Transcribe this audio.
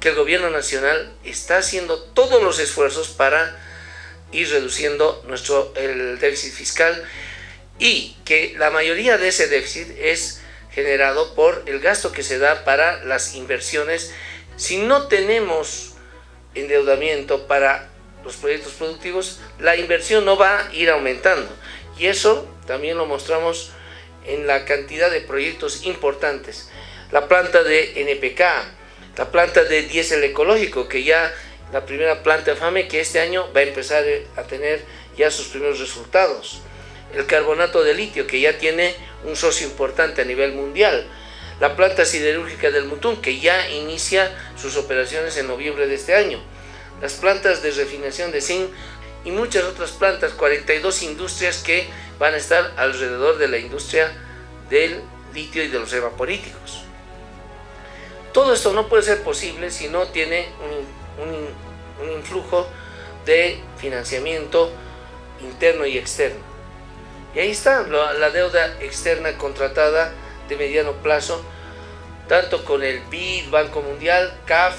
que el gobierno nacional está haciendo todos los esfuerzos para ir reduciendo nuestro, el déficit fiscal y que la mayoría de ese déficit es generado por el gasto que se da para las inversiones. Si no tenemos endeudamiento para los proyectos productivos, la inversión no va a ir aumentando. Y eso también lo mostramos en la cantidad de proyectos importantes. La planta de NPK, la planta de diésel ecológico, que ya la primera planta FAME, que este año va a empezar a tener ya sus primeros resultados. El carbonato de litio, que ya tiene un socio importante a nivel mundial. La planta siderúrgica del Mutún, que ya inicia sus operaciones en noviembre de este año. Las plantas de refinación de zinc y muchas otras plantas, 42 industrias que van a estar alrededor de la industria del litio y de los evaporíticos. Todo esto no puede ser posible si no tiene un, influjo de financiamiento interno y externo. Y ahí está la deuda externa contratada de mediano plazo, tanto con el BID, Banco Mundial, CAF